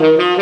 Música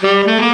Mm-hmm.